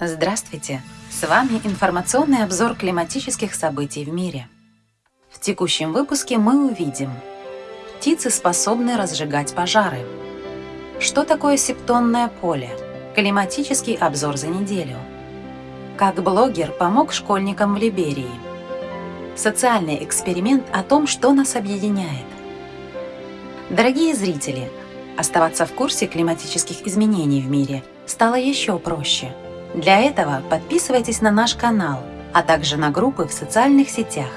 Здравствуйте! С вами информационный обзор климатических событий в мире. В текущем выпуске мы увидим Птицы способны разжигать пожары. Что такое септонное поле? Климатический обзор за неделю. Как блогер помог школьникам в Либерии. Социальный эксперимент о том, что нас объединяет. Дорогие зрители, оставаться в курсе климатических изменений в мире стало еще проще – для этого подписывайтесь на наш канал, а также на группы в социальных сетях.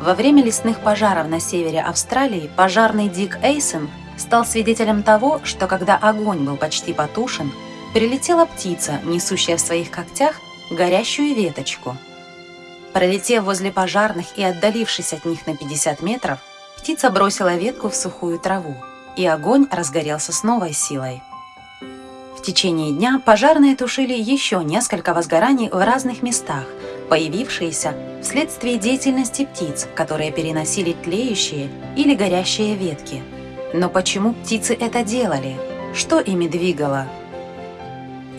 Во время лесных пожаров на севере Австралии пожарный Дик Эйсон стал свидетелем того, что когда огонь был почти потушен, прилетела птица, несущая в своих когтях горящую веточку. Пролетев возле пожарных и отдалившись от них на 50 метров, птица бросила ветку в сухую траву, и огонь разгорелся с новой силой течение дня пожарные тушили еще несколько возгораний в разных местах, появившиеся вследствие деятельности птиц, которые переносили тлеющие или горящие ветки. Но почему птицы это делали? Что ими двигало?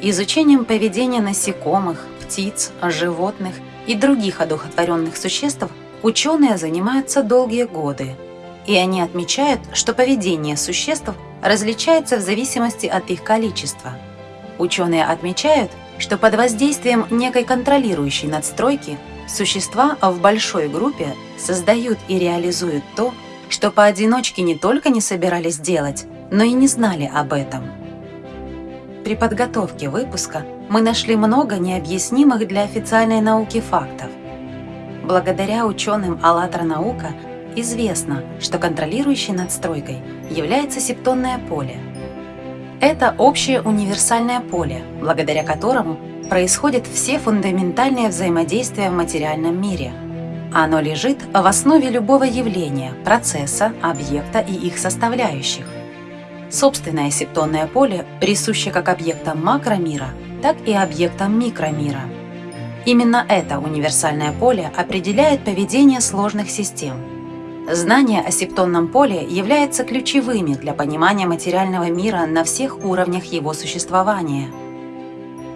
Изучением поведения насекомых, птиц, животных и других одухотворенных существ ученые занимаются долгие годы. И они отмечают, что поведение существ различается в зависимости от их количества. Ученые отмечают, что под воздействием некой контролирующей надстройки существа в большой группе создают и реализуют то, что поодиночке не только не собирались делать, но и не знали об этом. При подготовке выпуска мы нашли много необъяснимых для официальной науки фактов. Благодаря ученым «АЛЛАТРА наука» известно, что контролирующей надстройкой является септонное поле. Это общее универсальное поле, благодаря которому происходят все фундаментальные взаимодействия в материальном мире. Оно лежит в основе любого явления, процесса, объекта и их составляющих. Собственное септонное поле присуще как объектам макромира, так и объектам микромира. Именно это универсальное поле определяет поведение сложных систем – Знания о септонном поле являются ключевыми для понимания материального мира на всех уровнях его существования.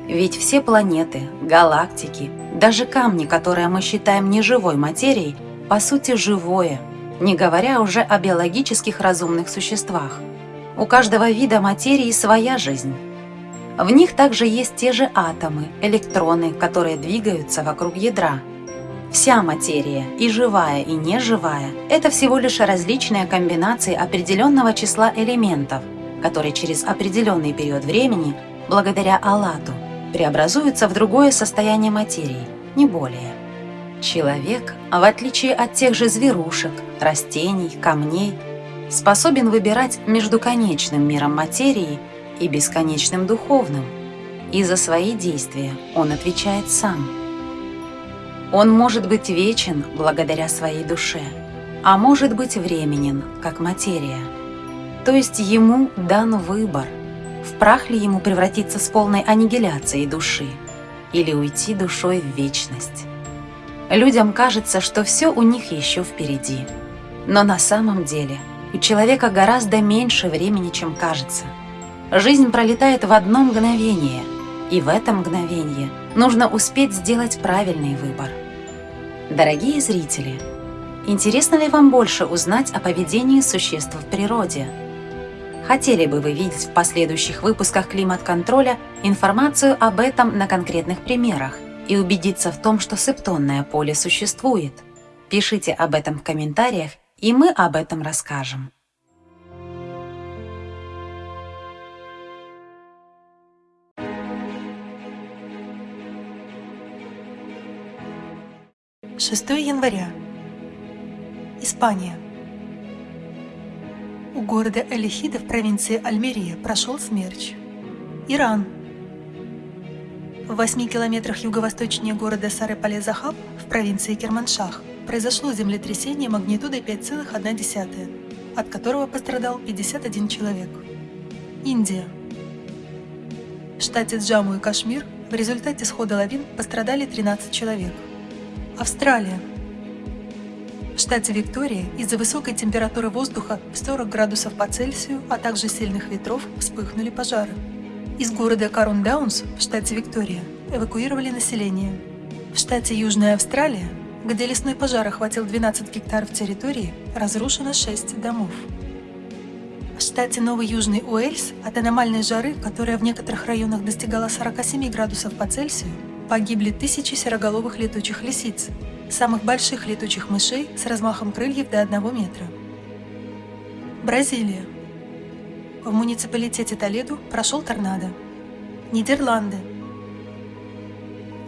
Ведь все планеты, галактики, даже камни, которые мы считаем неживой материей, по сути живое, не говоря уже о биологических разумных существах. У каждого вида материи своя жизнь. В них также есть те же атомы, электроны, которые двигаются вокруг ядра – Вся материя, и живая, и неживая, это всего лишь различные комбинации определенного числа элементов, которые через определенный период времени, благодаря Аллату, преобразуются в другое состояние материи, не более. Человек, в отличие от тех же зверушек, растений, камней, способен выбирать между конечным миром материи и бесконечным духовным, и за свои действия он отвечает сам – он может быть вечен благодаря своей душе, а может быть временен, как материя. То есть ему дан выбор, в прах ли ему превратиться с полной аннигиляцией души или уйти душой в вечность. Людям кажется, что все у них еще впереди. Но на самом деле у человека гораздо меньше времени, чем кажется. Жизнь пролетает в одно мгновение, и в это мгновение нужно успеть сделать правильный выбор. Дорогие зрители, интересно ли вам больше узнать о поведении существ в природе? Хотели бы вы видеть в последующих выпусках климат-контроля информацию об этом на конкретных примерах и убедиться в том, что септонное поле существует? Пишите об этом в комментариях, и мы об этом расскажем. Шестое января. Испания. У города Элихида в провинции Альмерия прошел смерч. Иран. В 8 километрах юго-восточнее города Сары-Пале-Захаб в провинции Керманшах произошло землетрясение магнитудой 5,1, от которого пострадал 51 человек. Индия. В штате Джаму и Кашмир в результате схода лавин пострадали 13 человек – Австралия. В штате Виктория из-за высокой температуры воздуха в 40 градусов по Цельсию, а также сильных ветров вспыхнули пожары. Из города Карундаунс в штате Виктория эвакуировали население. В штате Южная Австралия, где лесной пожар охватил 12 гектаров территории, разрушено 6 домов. В штате Новый Южный Уэльс от аномальной жары, которая в некоторых районах достигала 47 градусов по Цельсию, погибли тысячи сероголовых летучих лисиц, самых больших летучих мышей с размахом крыльев до 1 метра. Бразилия. В муниципалитете Толеду прошел торнадо. Нидерланды.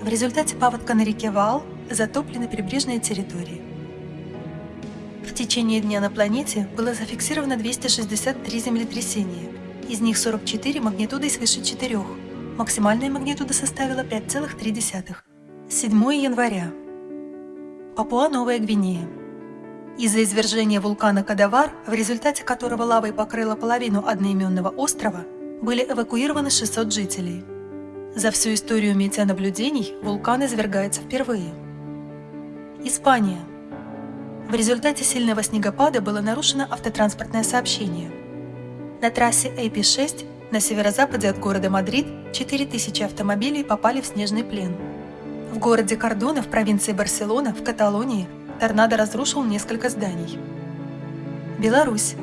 В результате паводка на реке Ваал затоплены прибрежные территории. В течение дня на планете было зафиксировано 263 землетрясения, из них 44 магнитудой свыше 4. Максимальная магнитуда составила 5,3. 7 января. Папуа-Новая Гвинея. Из-за извержения вулкана Кадавар, в результате которого лавой покрыла половину одноименного острова, были эвакуированы 600 жителей. За всю историю метеонаблюдений вулкан извергается впервые. Испания – в результате сильного снегопада было нарушено автотранспортное сообщение. На трассе AP6 на северо-западе от города Мадрид 4000 автомобилей попали в снежный плен. В городе Кордона в провинции Барселона в Каталонии торнадо разрушил несколько зданий. Беларусь.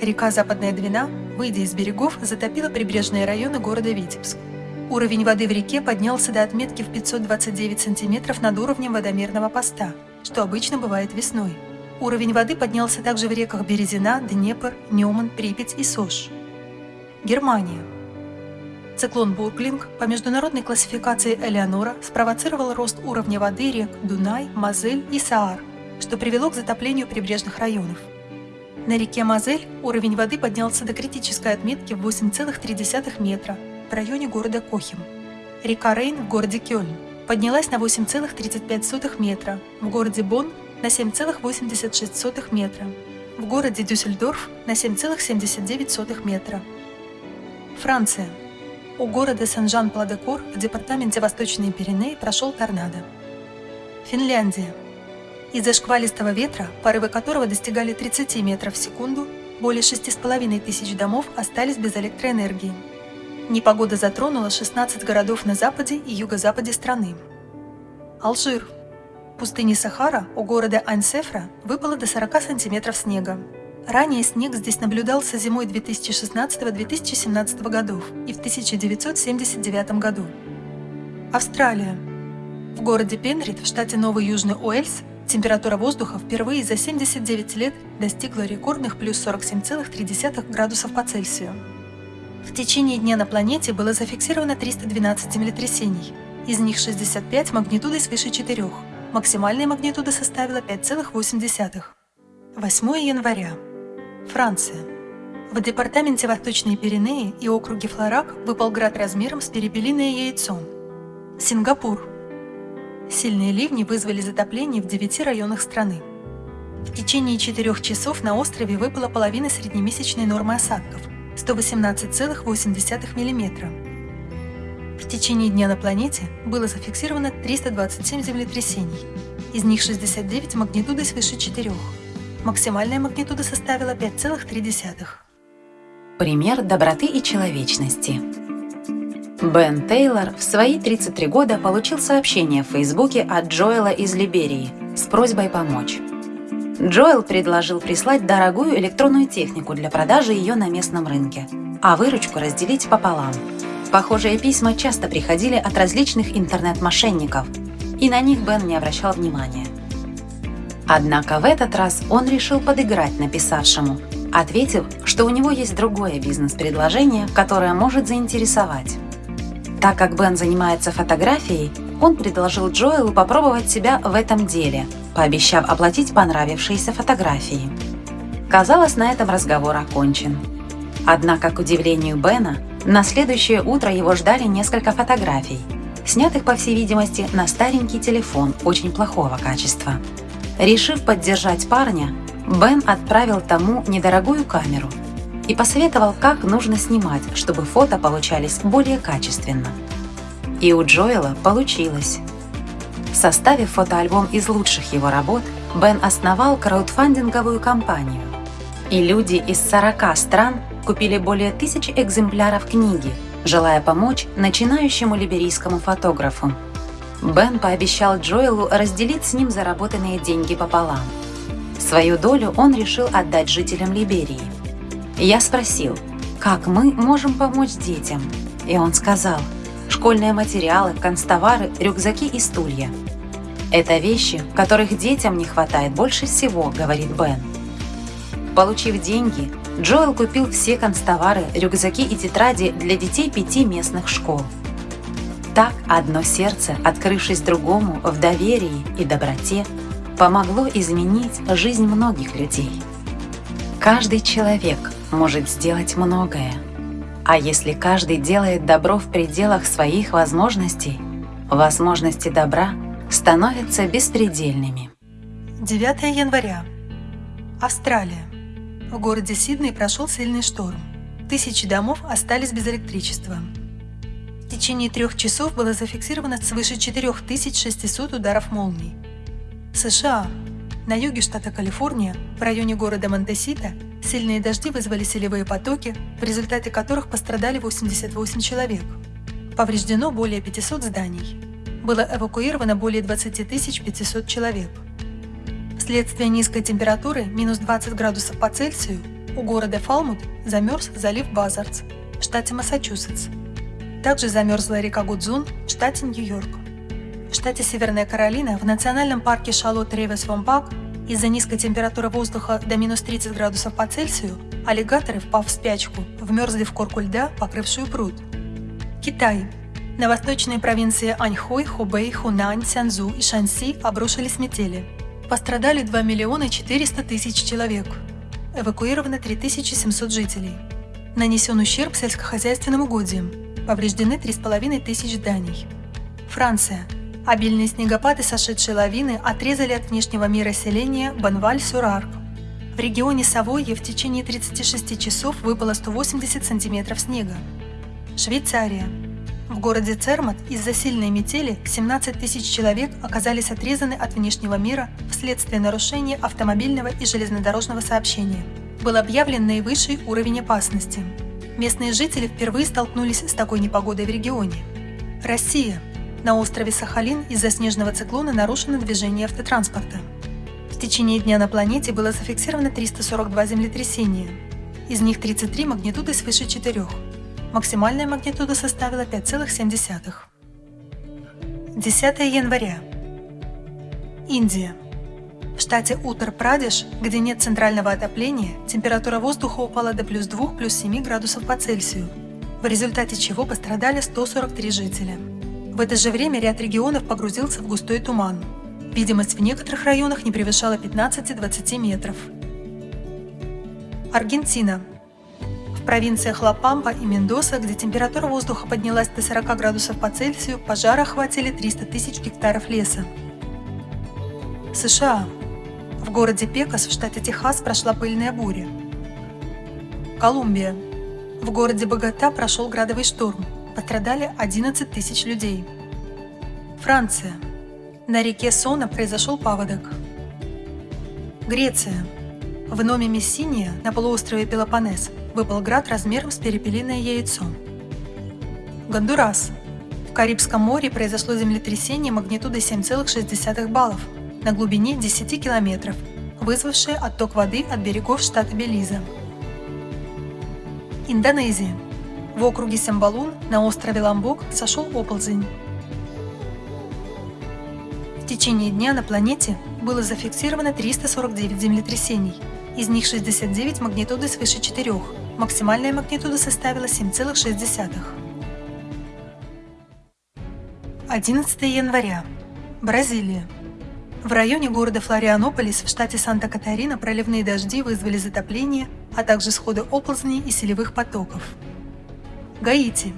Река Западная Двина, выйдя из берегов, затопила прибрежные районы города Витебск. Уровень воды в реке поднялся до отметки в 529 сантиметров над уровнем водомерного поста – что обычно бывает весной. Уровень воды поднялся также в реках Березина, Днепр, Неман, Припять и Сош. Германия. Циклон Бурглинг по международной классификации Элеонора спровоцировал рост уровня воды рек Дунай, Мазель и Саар, что привело к затоплению прибрежных районов. На реке Мазель уровень воды поднялся до критической отметки в 8,3 метра в районе города Кохим. Река Рейн в городе Кёльн поднялась на 8,35 метра, в городе Бонн на 7,86 метра, в городе Дюссельдорф на 7,79 метра. Франция. У города Сен-Жан-Пладекор в департаменте Восточные Пиренеи прошел торнадо. Финляндия. Из-за шквалистого ветра, порывы которого достигали 30 метров в секунду, более 6,5 тысяч домов остались без электроэнергии. Непогода затронула 16 городов на западе и юго-западе страны. Алжир. В пустыне Сахара у города Ансефра выпало до 40 сантиметров снега. Ранее снег здесь наблюдался зимой 2016-2017 годов и в 1979 году. Австралия. В городе Пенрид в штате Новый Южный Уэльс температура воздуха впервые за 79 лет достигла рекордных плюс 47,3 градусов по Цельсию. В течение дня на планете было зафиксировано 312 землетрясений, из них 65 магнитудой свыше 4, максимальная магнитуда составила 5,8. 8 января. Франция. В департаменте Восточные Пиренеи и округе Флорак выпал град размером с перепелиное яйцо. Сингапур. Сильные ливни вызвали затопление в 9 районах страны. В течение 4 часов на острове выпала половина среднемесячной нормы осадков – 118,8 мм. В течение дня на планете было зафиксировано 327 землетрясений, из них 69 магнитудой свыше 4. Максимальная магнитуда составила 5,3. Пример доброты и человечности. Бен Тейлор в свои 33 года получил сообщение в Фейсбуке от Джоэла из Либерии с просьбой помочь. Джоэл предложил прислать дорогую электронную технику для продажи ее на местном рынке, а выручку разделить пополам. Похожие письма часто приходили от различных интернет-мошенников, и на них Бен не обращал внимания. Однако в этот раз он решил подыграть написавшему, ответив, что у него есть другое бизнес-предложение, которое может заинтересовать. Так как Бен занимается фотографией, он предложил Джоэлу попробовать себя в этом деле, пообещав оплатить понравившиеся фотографии. Казалось, на этом разговор окончен. Однако, к удивлению Бена, на следующее утро его ждали несколько фотографий, снятых, по всей видимости, на старенький телефон очень плохого качества. Решив поддержать парня, Бен отправил тому недорогую камеру и посоветовал, как нужно снимать, чтобы фото получались более качественно. И у Джоэла получилось. Составив фотоальбом из лучших его работ, Бен основал краудфандинговую компанию. И люди из 40 стран купили более тысячи экземпляров книги, желая помочь начинающему либерийскому фотографу. Бен пообещал Джоэлу разделить с ним заработанные деньги пополам. Свою долю он решил отдать жителям Либерии. Я спросил, как мы можем помочь детям? И он сказал, школьные материалы, констовары, рюкзаки и стулья. Это вещи, которых детям не хватает больше всего, говорит Бен. Получив деньги, Джоэл купил все констовары, рюкзаки и тетради для детей пяти местных школ. Так одно сердце, открывшись другому в доверии и доброте, помогло изменить жизнь многих людей. Каждый человек может сделать многое, а если каждый делает добро в пределах своих возможностей, возможности добра становятся беспредельными. 9 января. Австралия. В городе Сидней прошел сильный шторм. Тысячи домов остались без электричества. Течение трех часов было зафиксировано свыше 4600 ударов молний. США. На юге штата Калифорния, в районе города Монтесита, сильные дожди вызвали селевые потоки, в результате которых пострадали 88 человек. Повреждено более 500 зданий. Было эвакуировано более 20 500 человек. Вследствие низкой температуры, минус 20 градусов по Цельсию, у города Фалмут замерз залив Базардс в штате Массачусетс. Также замерзла река Гудзун в штате Нью-Йорк. В штате Северная Каролина в национальном парке Шалот Ревес Вомбак из-за низкой температуры воздуха до минус 30 градусов по Цельсию аллигаторы, впав в спячку, вмерзли в корку льда, покрывшую пруд. Китай. На восточные провинции Аньхой, Хубэй, Хунань, Цянзу и Шанси обрушились метели – Пострадали 2 миллиона 400 тысяч человек. Эвакуировано 3700 жителей. Нанесен ущерб сельскохозяйственным угодьям. Повреждены 3,5 тысяч зданий. Франция. Обильные снегопады, сошедшие лавины, отрезали от внешнего мира селения Банваль-Сюрар. В регионе Савойе в течение 36 часов выпало 180 сантиметров снега. Швейцария. В городе Цермат из-за сильной метели 17 тысяч человек оказались отрезаны от внешнего мира вследствие нарушения автомобильного и железнодорожного сообщения. Был объявлен наивысший уровень опасности. Местные жители впервые столкнулись с такой непогодой в регионе. Россия. На острове Сахалин из-за снежного циклона нарушено движение автотранспорта. В течение дня на планете было зафиксировано 342 землетрясения. Из них 33 магнитуды свыше 4. Максимальная магнитуда составила 5,7. 10 января. Индия. В штате Утар-Прадеш, где нет центрального отопления, температура воздуха упала до плюс 2 плюс 7 градусов по Цельсию, в результате чего пострадали 143 жителя. В это же время ряд регионов погрузился в густой туман. Видимость в некоторых районах не превышала 15-20 метров. Аргентина провинциях Ла-Пампа и Мендоса, где температура воздуха поднялась до 40 градусов по Цельсию, пожары охватили 300 тысяч гектаров леса. США. В городе Пекас в штате Техас прошла пыльная буря. Колумбия. В городе Богота прошел градовый шторм. Пострадали 11 тысяч людей. Франция. На реке Сона произошел паводок. Греция. В Номе Мессиния на полуострове Пелопоннес выпал град размером с перепелиное яйцо. Гондурас. В Карибском море произошло землетрясение магнитудой 7,6 баллов на глубине 10 километров, вызвавшее отток воды от берегов штата Белиза. Индонезия. В округе Сембалун на острове Ламбок сошел оползень. В течение дня на планете было зафиксировано 349 землетрясений, из них 69 магнитуды свыше 4, Максимальная магнитуда составила 7,6. 11 января. Бразилия. В районе города Флорианополис в штате Санта-Катарина проливные дожди вызвали затопление, а также сходы оползней и селевых потоков. Гаити.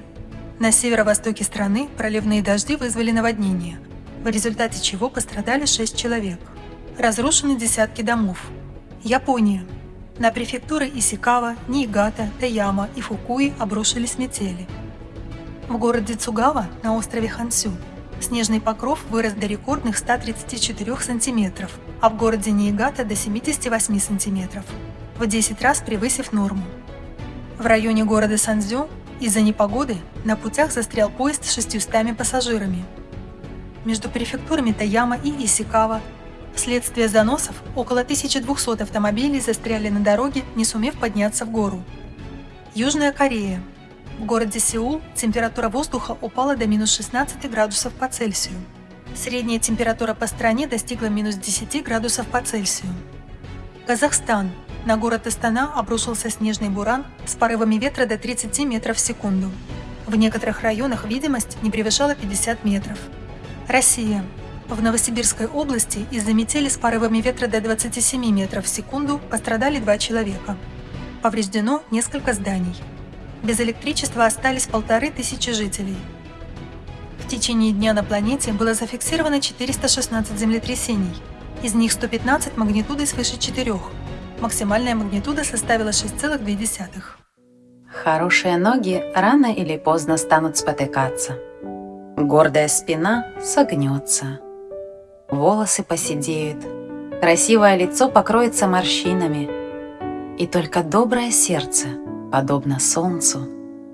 На северо-востоке страны проливные дожди вызвали наводнение, в результате чего пострадали 6 человек. Разрушены десятки домов. Япония. На префектуры Исикава, Ниигата, Таяма и Фукуи обрушились метели. В городе Цугава на острове Хансю снежный покров вырос до рекордных 134 сантиметров, а в городе Ниигата до 78 сантиметров, в 10 раз превысив норму. В районе города Санзю Из-за непогоды на путях застрял поезд с 600 пассажирами. Между префектурами Таяма и Исикава вследствие заносов около 1200 автомобилей застряли на дороге, не сумев подняться в гору. Южная Корея. В городе Сеул температура воздуха упала до минус 16 градусов по Цельсию. Средняя температура по стране достигла минус 10 градусов по Цельсию. Казахстан. На город Астана обрушился снежный буран с порывами ветра до 30 метров в секунду. В некоторых районах видимость не превышала 50 метров. Россия. В Новосибирской области из-за метели с порывами ветра до 27 метров в секунду пострадали два человека. Повреждено несколько зданий. Без электричества остались полторы тысячи жителей. В течение дня на планете было зафиксировано 416 землетрясений, из них 115 магнитудой свыше 4. Максимальная магнитуда составила 6,2. Хорошие ноги рано или поздно станут спотыкаться. Гордая спина согнется. Волосы поседеют. Красивое лицо покроется морщинами. И только доброе сердце, подобно солнцу,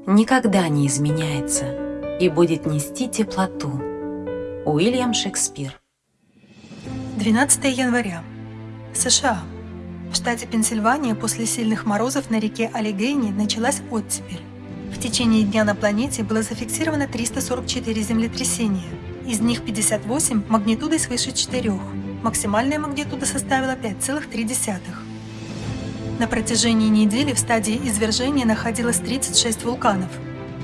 никогда не изменяется и будет нести теплоту. Уильям Шекспир 12 января. США. В штате Пенсильвания после сильных морозов на реке Аллигейни началась оттепель. В течение дня на планете было зафиксировано 344 землетрясения. Из них 58 магнитудой свыше 4. Максимальная магнитуда составила 5,3. На протяжении недели в стадии извержения находилось 36 вулканов.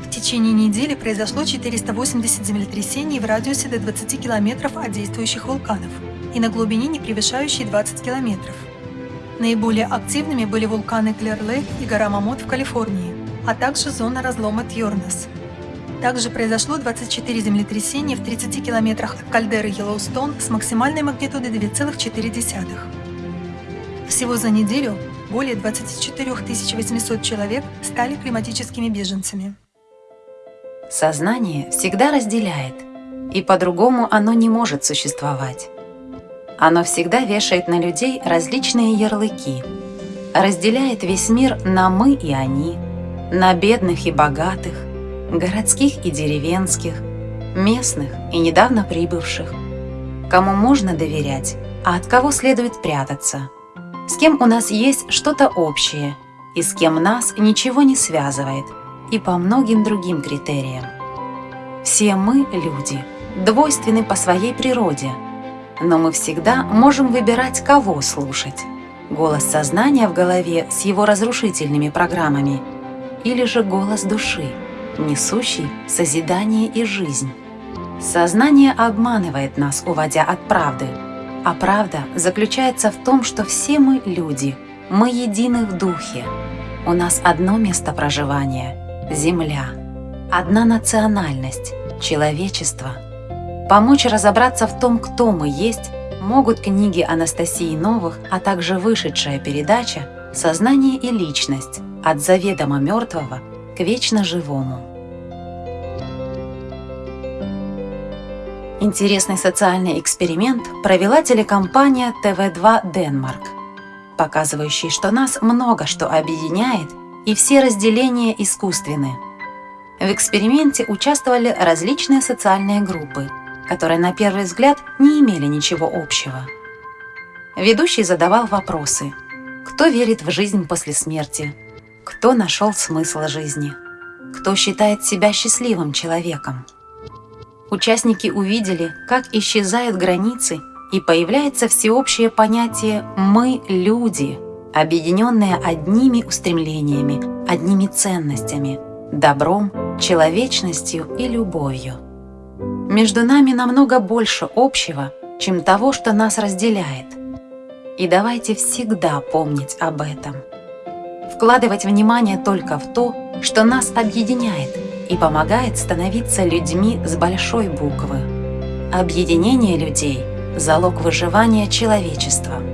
В течение недели произошло 480 землетрясений в радиусе до 20 километров от действующих вулканов и на глубине, не превышающей 20 километров. Наиболее активными были вулканы Клер-Лейк и гора Мамот в Калифорнии, а также зона разлома Тьорнес. Также произошло 24 землетрясения в 30 километрах от кальдеры Йеллоустон с максимальной магнитудой 2,4. Всего за неделю более 24 800 человек стали климатическими беженцами. Сознание всегда разделяет, и по-другому оно не может существовать. Оно всегда вешает на людей различные ярлыки, разделяет весь мир на «мы» и «они», на бедных и богатых, городских и деревенских, местных и недавно прибывших, кому можно доверять, а от кого следует прятаться, с кем у нас есть что-то общее и с кем нас ничего не связывает, и по многим другим критериям. Все мы, люди, двойственны по своей природе – но мы всегда можем выбирать, кого слушать. Голос сознания в голове с его разрушительными программами или же голос души, несущий созидание и жизнь. Сознание обманывает нас, уводя от правды, а правда заключается в том, что все мы люди, мы едины в духе. У нас одно место проживания – Земля, одна национальность – человечество – Помочь разобраться в том, кто мы есть, могут книги Анастасии Новых, а также вышедшая передача «Сознание и личность. От заведомо мертвого к вечно живому». Интересный социальный эксперимент провела телекомпания ТВ2 Денмарк, показывающий, что нас много что объединяет и все разделения искусственны. В эксперименте участвовали различные социальные группы – которые на первый взгляд не имели ничего общего. Ведущий задавал вопросы. Кто верит в жизнь после смерти? Кто нашел смысл жизни? Кто считает себя счастливым человеком? Участники увидели, как исчезают границы и появляется всеобщее понятие «мы – люди», объединенные одними устремлениями, одними ценностями – добром, человечностью и любовью. Между нами намного больше общего, чем того, что нас разделяет. И давайте всегда помнить об этом. Вкладывать внимание только в то, что нас объединяет и помогает становиться людьми с большой буквы. Объединение людей – залог выживания человечества –